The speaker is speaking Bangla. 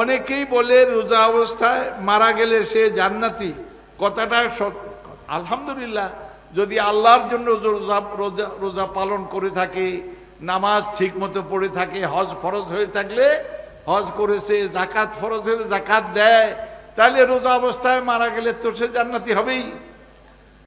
অনেকেই বলে রোজা অবস্থায় মারা গেলে সে জান্নাতি। কথাটা আলহামদুলিল্লাহ, যদি আল্লাহর জন্য রোজা রোজা রোজা পালন করে থাকে, নামাজ ঠিক মতো পড়ে থাকে, হজ ফরজ হয়ে থাকলে হজ করেছে জাকাত ফরজ হলে জাকাত দেয়, তাহলে রোজা অবস্থায় মারা গেলে তো সে জান্নাতি হবেই।